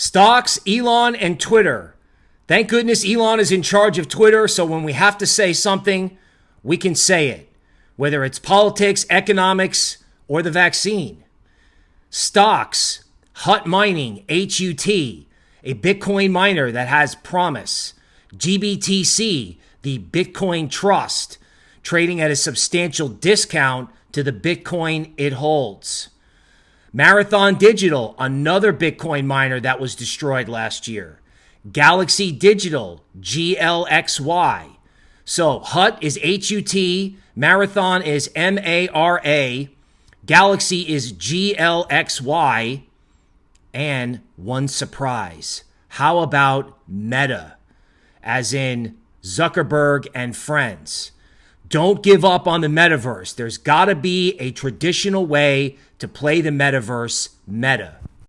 Stocks, Elon, and Twitter. Thank goodness Elon is in charge of Twitter, so when we have to say something, we can say it, whether it's politics, economics, or the vaccine. Stocks, Hut Mining, HUT, a Bitcoin miner that has promise. GBTC, the Bitcoin Trust, trading at a substantial discount to the Bitcoin it holds. Marathon Digital, another Bitcoin miner that was destroyed last year. Galaxy Digital, GLXY. So HUT is HUT, Marathon is M A R A, Galaxy is GLXY, and one surprise. How about Meta? As in Zuckerberg and friends. Don't give up on the metaverse. There's got to be a traditional way to play the metaverse meta.